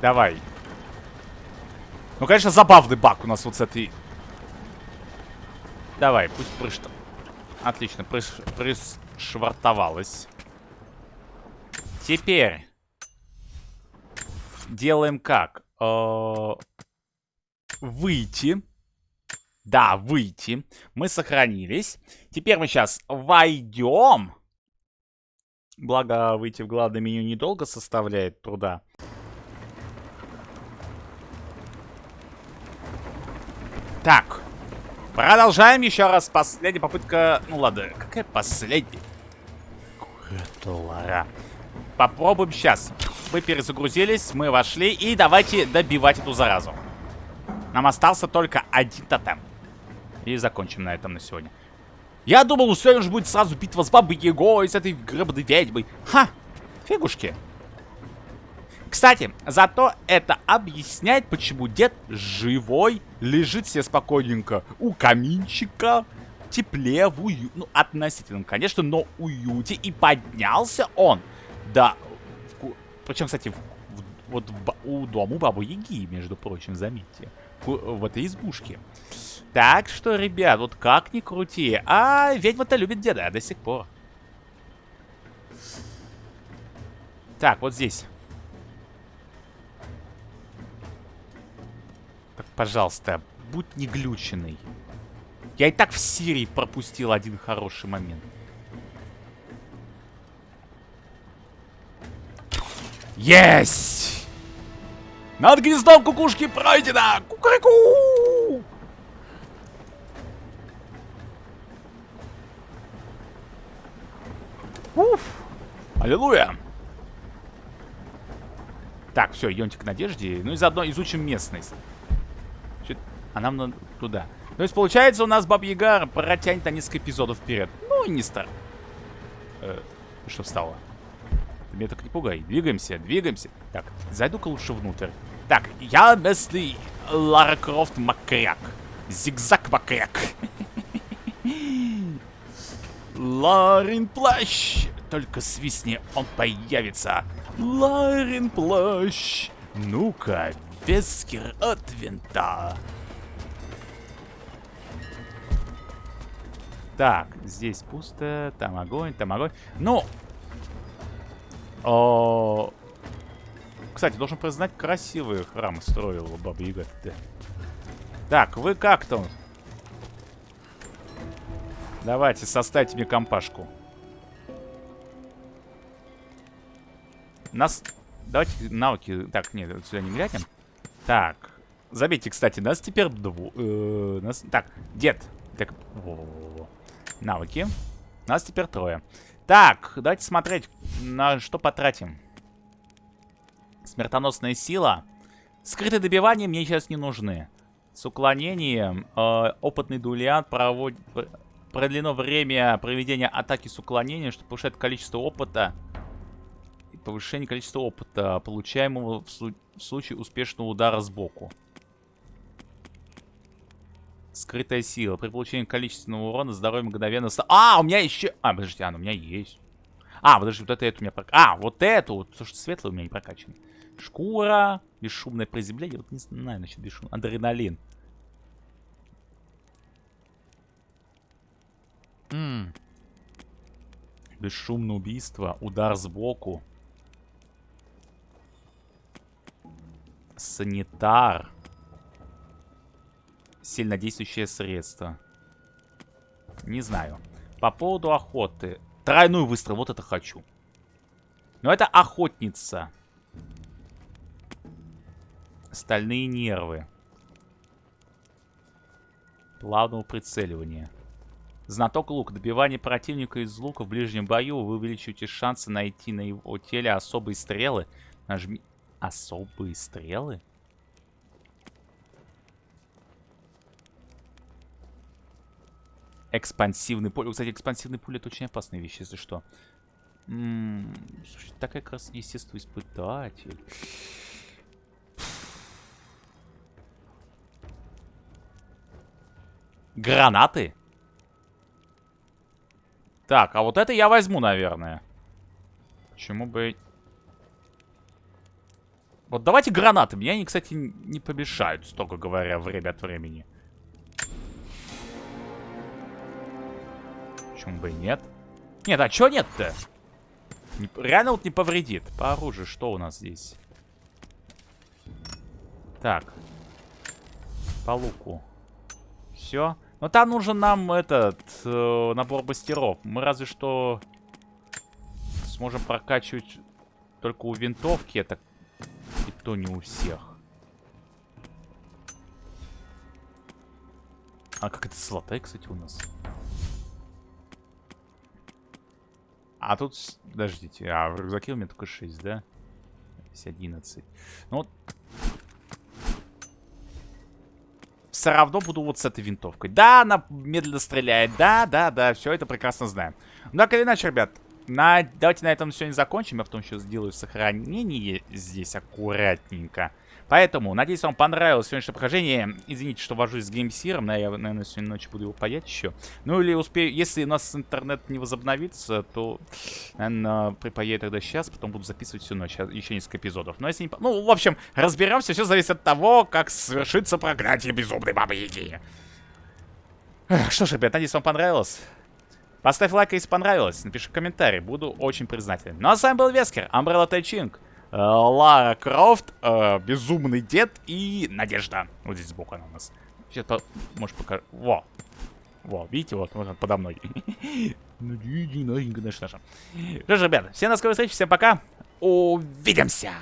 Давай. Ну, конечно, забавный баг у нас вот с этой... Давай, пусть прыш... Отлично, прыш... пришвартовалась. Теперь. Делаем как? Э -э выйти. Да, выйти. Мы сохранились. Теперь мы сейчас войдем. Благо, выйти в главное меню недолго составляет труда. Так. Продолжаем еще раз. Последняя попытка... Ну ладно, какая последняя? Куратолара. Попробуем сейчас. Мы перезагрузились, мы вошли. И давайте добивать эту заразу. Нам остался только один тотем. И закончим на этом на сегодня. Я думал, у же будет сразу битва с бабой Егой, с этой гребаной ведьмой. Ха! Фигушки. Кстати, зато это объясняет, почему дед живой, лежит себе спокойненько у каминчика, тепле, в уют, ну, относительно, конечно, но уюте, и поднялся он, да, в... причем, кстати, в... вот в... у дому бабы Яги, между прочим, заметьте в этой избушке. Так что, ребят, вот как ни крути, а ведьма-то любит деда до сих пор. Так, вот здесь. Так, пожалуйста, будь не глюченный. Я и так в Сирии пропустил один хороший момент. Есть! Над гнездом кукушки пройдено! Кукареку! Уф! Аллилуйя! Так, все, идемте к Надежде. Ну и заодно изучим местность. А нам надо туда. То есть, получается, у нас Баб Яга протянет на несколько эпизодов вперед. Ну не стар. Э, что встало? Ты меня так не пугай. Двигаемся, двигаемся. Так, зайду-ка лучше внутрь. Так, я местный Лара Крофт Макряк. Зигзаг Макряк. [LAUGHS] Ларин плащ. Только свистни, он появится. Ларин плащ. Ну-ка, Вескер от винта. Так, здесь пусто, там огонь, там огонь. Ну, о... Кстати, должен признать, красивые храмы строил Баба Яга. Так, вы как там? Давайте, составьте мне компашку. Нас... Давайте навыки... Так, нет, сюда не глянем. Так. Забейте, кстати, нас теперь дву... Э, нас... Так, дед. Так. Навыки. Нас теперь трое. Так, давайте смотреть, на что потратим. Смертоносная сила. Скрытые добивания мне сейчас не нужны. С уклонением э, опытный дуэлянт проводит... Продлено время проведения атаки с уклонением, что повышает количество опыта. И повышение количества опыта, получаемого в, в случае успешного удара сбоку. Скрытая сила. При получении количественного урона здоровье мгновенно... А, у меня еще... А, подождите, а, ну, у меня есть. А, подожди, вот это, это у меня... Прок... А, вот эту. Вот, слушай, светлый у меня не прокачан. Шкура. Бесшумное приземление. Вот не знаю, значит, бесшумный. Адреналин. М -м. Бесшумное убийство. Удар сбоку. Санитар. Сильнодействующее средство. Не знаю. По поводу охоты. Тройной выстрел, вот это хочу. Но это охотница. Стальные нервы. Плавного прицеливания. Знаток лук. Добивание противника из лука в ближнем бою. Вы увеличиваете шансы найти на его теле особые стрелы. Нажми... Особые стрелы? Экспансивный пуль. Кстати, экспансивный пуль это очень опасная вещь, если что. М -м, слушай, такая как раз естественно испытатель. Гранаты? Так, а вот это я возьму, наверное. Почему бы... Вот давайте гранаты. Мне они, кстати, не помешают, строго говоря, время от времени. Почему бы и нет? Нет, а чё нет-то? Реально вот не повредит. По оружию что у нас здесь? Так. По луку. Все. Но там нужен нам этот э, набор бастеров. Мы разве что сможем прокачивать только у винтовки. Это и то не у всех. А как это золотая, кстати, у нас? А тут... Подождите, а в рюкзаке у меня только 6, да? Здесь 11. Ну вот... Все равно буду вот с этой винтовкой. Да, она медленно стреляет. Да, да, да, все это прекрасно знаем. Ну, так или иначе, ребят, на... давайте на этом сегодня закончим. Я потом еще сделаю сохранение здесь аккуратненько. Поэтому, надеюсь, вам понравилось сегодняшнее прохождение. Извините, что вожусь с геймсиром, но я, наверное, сегодня ночью буду его паять еще. Ну или успею, если у нас интернет не возобновится, то, наверное, припаяю тогда сейчас, потом буду записывать всю ночь, а, еще несколько эпизодов. Но если не... Ну, в общем, разберемся, все зависит от того, как совершится проклятие безумной бабы Яги. Что ж, ребят, надеюсь, вам понравилось. Поставь лайк, если понравилось. Напиши комментарий. Буду очень признателен. Ну а с вами был Вескер, Umbrella Тайчинг. Э, Лара Крофт, э, Безумный Дед и Надежда. Вот здесь сбоку она у нас. Сейчас, может, покажу. Во. Во, видите, вот, вот подо мной. [LAUGHS] Что ж, ребята, всем до скорой встречи, всем пока. Увидимся!